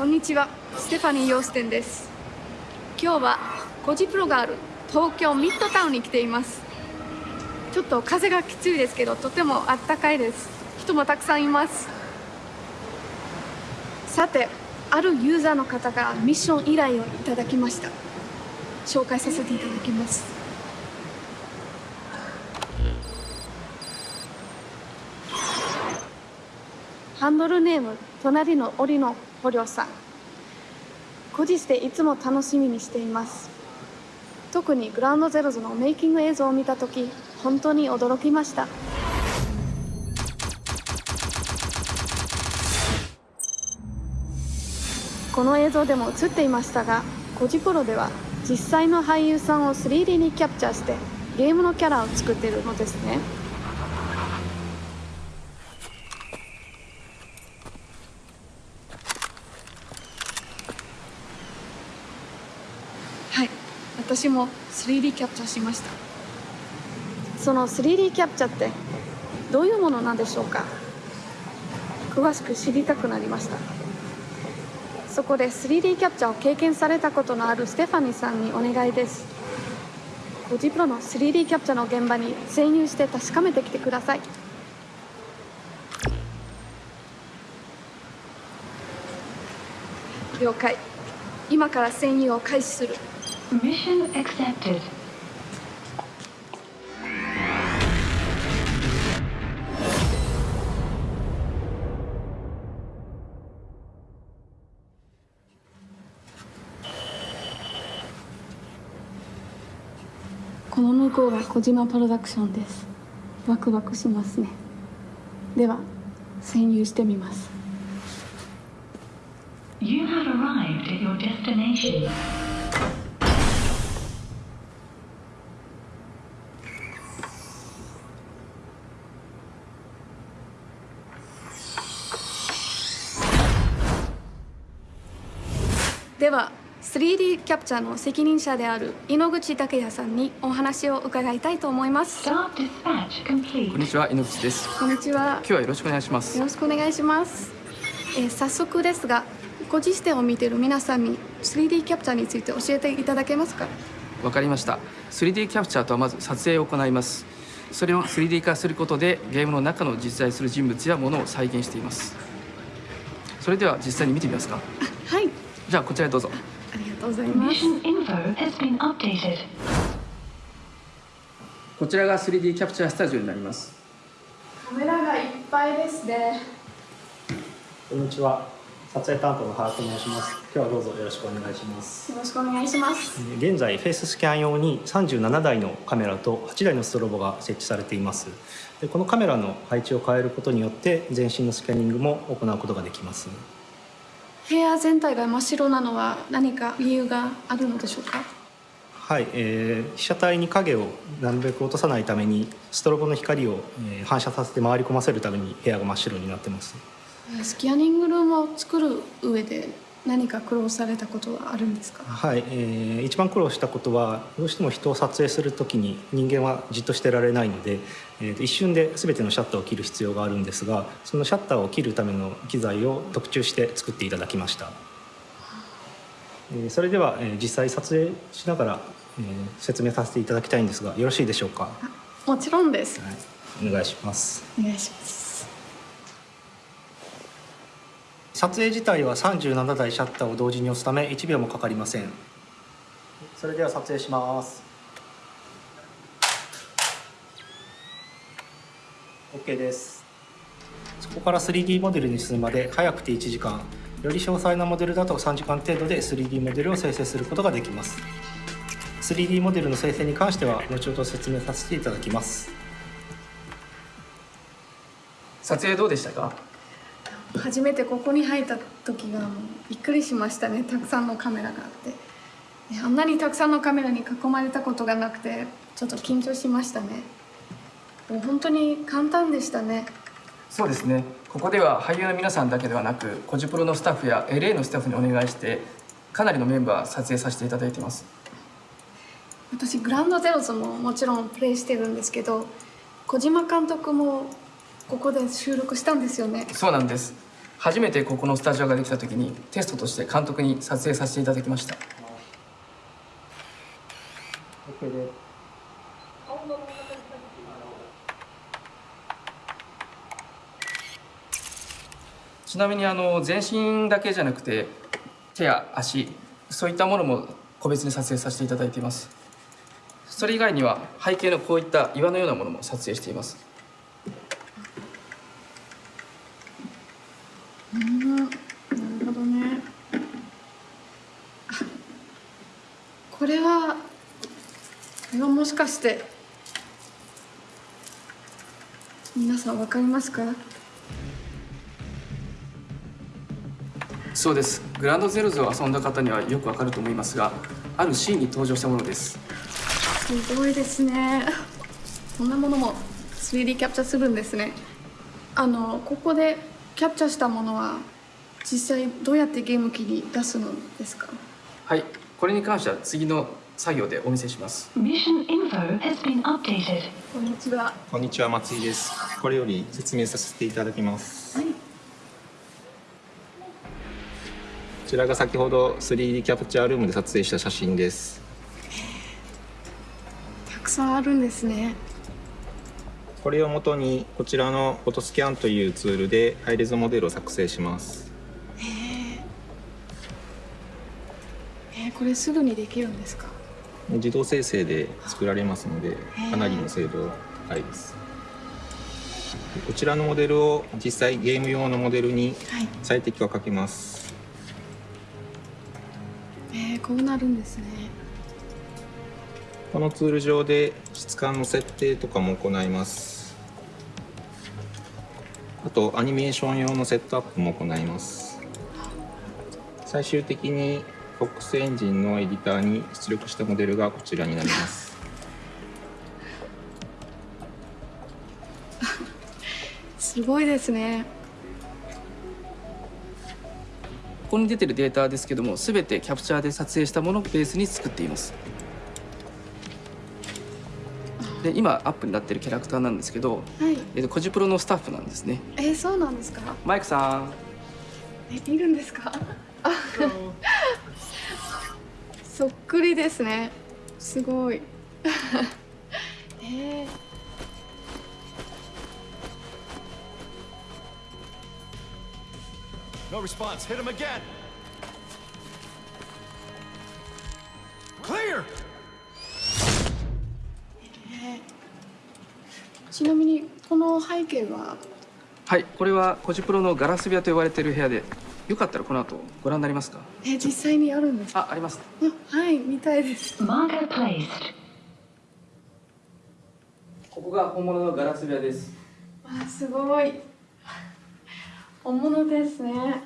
こんにちは、ステファニー・ヨーステンです。今日はコジプロがある東京ミッドタウンに来ています。ちょっと風がきついですけど、とてもあったかいです。人もたくさんいます。さて、あるユーザーの方がミッション依頼をいただきました。紹介させていただきます。ハンドルネーム隣の檻の捕虜さん。個人でいつも楽しみにしています。特にグラウンドゼロズのメイキング映像を見た時本当に驚きました。この映像でも映っていましたがコジプロでは実際の俳優さんを 3D にキャプチャーしてゲームのキャラを作っているのですねはい私も 3D キャプチャーしました。その 3D キャプチャーってどういうものなんでしょうか？詳しく知りたくなりました。そこで 3D キャプチャーを経験されたことのあるステファニーさんにお願いです。ゴジプロの 3D キャプチャーの現場に潜入して確かめてきてください。了解。今から潜入を開始する。Mission accepted. この向こうが小島プロダクションですワクワクしますねでは潜入してみます You have arrived at your destination. 3D キャプチャーの責任者である井ノ口武也さんにお話を伺いたいと思いますこん.にちは、井ノ口です。こんにちは今日はよろしくお願いしますよ。ろしくお願いします、えー早速ですがご自身を見ている皆さんに 3D キャプチャーについて教えていただけますか？わかりました。3D キャプチャーとはまず撮影を行います。それを 3D 化することでゲームの中の実在する人物や物を再現しています。それでは実際に見てみますか。はいじゃあこちらへどうぞ。とうございます Mission info has been updated. こちらが 3D キャプチャースタジオになります。カメラがいっぱいですねこんにちは。撮影担当の原と申します。今日はどうぞよろしくお願いします。よろしくお願いします現在フェイススキャン用に37台のカメラと8台のストロボが設置されています。でこのカメラの配置を変えることによって全身のスキャニングも行うことができます。部屋全体が真っ白なのは何か理由があるのでしょうか？はい、えー被写体に影をなるべく落とさないためにストロボの光を、えー反射させて回り込ませるために部屋が真っ白になってます。えースキャニングルームを作る上で何か苦労されたことはあるんですか？はい、えー一番苦労したことはどうしても人を撮影するときに人間はじっとしてられないので、えーと一瞬で全てのシャッターを切る必要があるんですがそのシャッターを切るための機材を特注して作っていただきました、えーそれでは、えー実際撮影しながら、えー説明させていただきたいんですがよろしいでしょうか、はもちろんです。い、お願いします。お願いします撮影自体は37台シャッターを同時に押すため1秒もかかりません。それでは撮影します。OK です。そこから 3D モデルに進むまで早くて1時間。より詳細なモデルだと3時間程度で 3D モデルを生成することができます。3D モデルの生成に関しては後ほど説明させていただきます。撮影どうでしたか？初めてここに入った時がもうびっくりしましたねたくさんのカメラがあってねあんなにたくさんのカメラに囲まれたことがなくてちょっと緊張しましたねもう本当に簡単でしたねそうですね。ここでは俳優の皆さんだけではなく、コジプロのスタッフや LA のスタッフにお願いして、かなりのメンバー撮影させていただいています。私グランドゼロズももちろんプレイしてるんですけど小島監督もここで収録したんですよね。そうなんです。初めてここのスタジオができた時にテストとして監督に撮影させていただきました。ちなみにあの全身だけじゃなくて手や足そういったものも個別に撮影させていただいています。それ以外には背景のこういった岩のようなものも撮影していますうんなるほどねあこれはこれはもしかして。皆さんわかりますか？そうです。グランドゼロズを遊んだ方にはよくわかると思いますがあるシーンに登場したものです。すごいですね。こんなものも 3D キャプチャーするんですね。あのここでキャプチャーしたものは実際どうやってゲーム機に出すのですか？はい。これに関しては次の作業でお見せします Mission info has been updated. こんにちはこんにちは松井です。これより説明させていただきます。はいこちらが先ほど 3D キャプチャールームで撮影した写真です。たくさんあるんですねこれをもとにこちらのフォトスキャンというツールでハイレゾモデルを作成します。えー、これすぐにできるんですか？自動生成で作られますのでかなりの精度高いです。こちらのモデルを実際ゲーム用のモデルにはい。最適化をかけます。えー、こうなるんですね。このツール上で質感の設定とかも行います。あとアニメーション用のセットアップも行います。最終的に FOX エンジンのエディターに出力したモデルがこちらになります。すごいですね。ここに出てるデータですけども全てキャプチャーで撮影したものをベースに作っています。で今アップになってるキャラクターなんですけど、はい。えっと、コジプロのスタッフなんですね。えー、そうなんですか？マイクさん。えいるんですか？あそっくりですねすごい えー、No response. Hit him again. Clear! ちなみにこの背景は？はいこれはコジプロのガラス部屋と呼ばれている部屋でよかったらこの後ご覧になりますか？え実際にあるんですか？ああります。あはい見たいです.ここが本物のガラス部屋です。あすごい。本物ですね。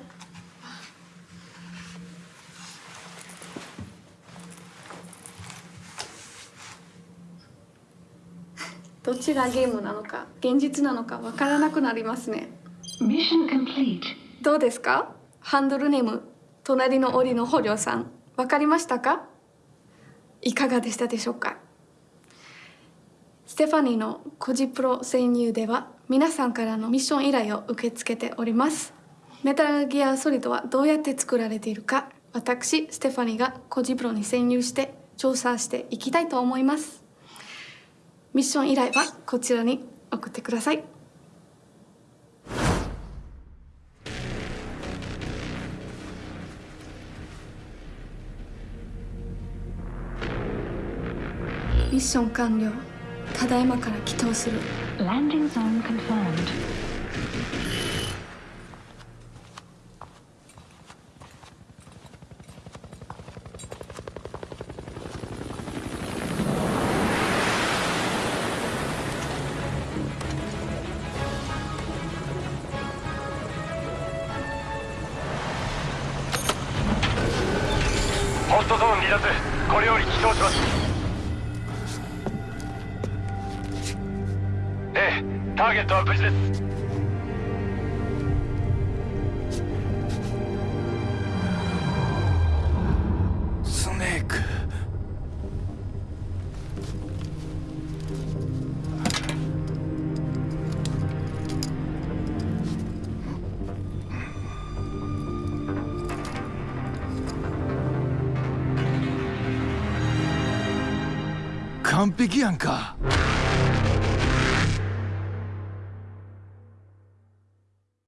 どちらゲームなのか現実なのかわからなくなりますね.どうですか？ハンドルネーム隣の檻の捕虜さんわかりましたか？いかがでしたでしょうか？ステファニーのコジプロ潜入では皆さんからのミッション依頼を受け付けております。メタルギアソリッドはどうやって作られているか私ステファニーがコジプロに潜入して調査していきたいと思います。ミッション依頼はこちらに送ってください。ミッション完了ただいまから起動する Landing zone confirmed. ホットゾーン離脱。これより起動します。ターゲットは無事です完璧やんか。